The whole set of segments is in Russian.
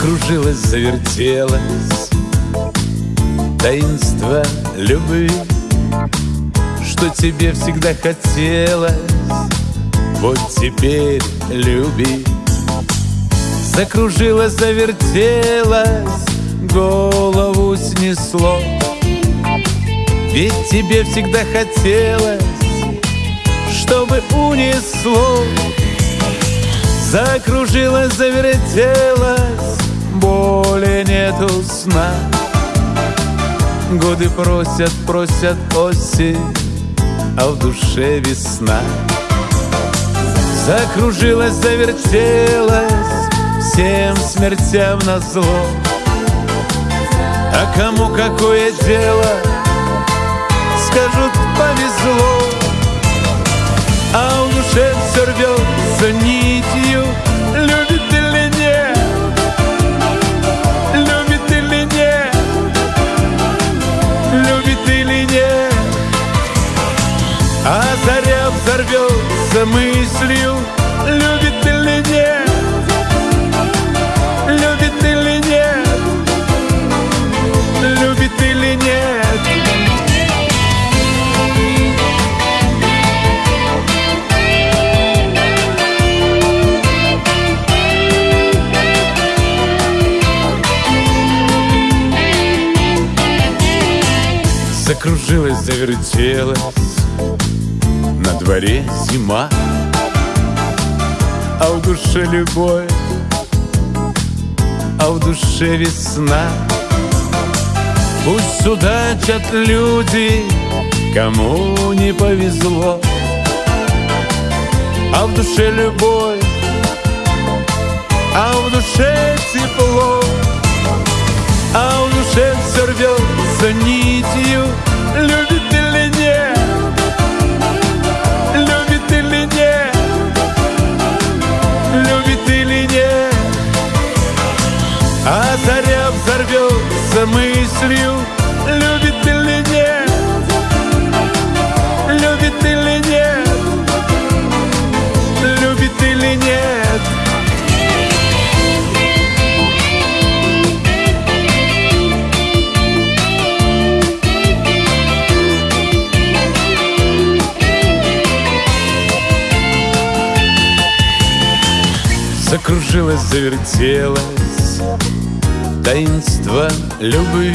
Закружилась, завертелась. Таинство любви Что тебе всегда хотелось. Вот теперь люби. Закружилась, завертелась Голову снесло. Ведь тебе всегда хотелось Чтобы унесло. Закружилась, завертелась нету сна Годы просят, просят осень А в душе весна. Закружилась, завертелась Всем смертям на зло А кому какое дело? Скажут, повезло. А в душе все рвется нитью А заря взорвется мыслью Любит или нет? Любит или нет? Любит или нет? Закружилась, завертелась дворе зима. А в душе любовь А в душе весна. Пусть судачат люди Кому не повезло. А в душе любовь А в душе тепло. А в душе все рвется нитью Закружилась, завертелась. Таинство любви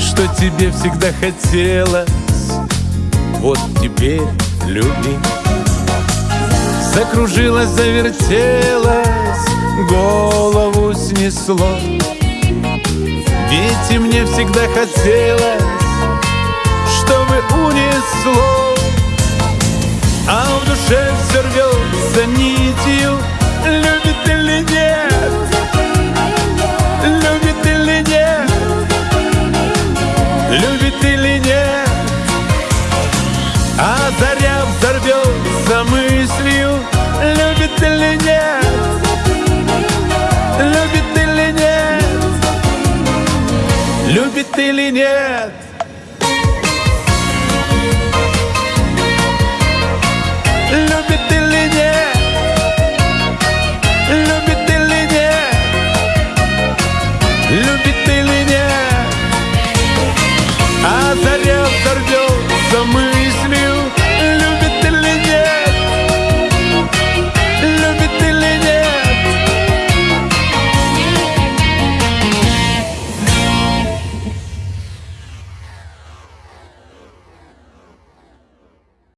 Что тебе всегда хотелось. Вот теперь люби. Закружилась, завертелась Голову снесло. Ведь и мне всегда хотелось Чтобы унесло. А в душе все рвется нитью Любит или нет? Любит или нет? Любит или нет? А заря взорвется мыслью. Любит или нет? Любит или нет? Любит или нет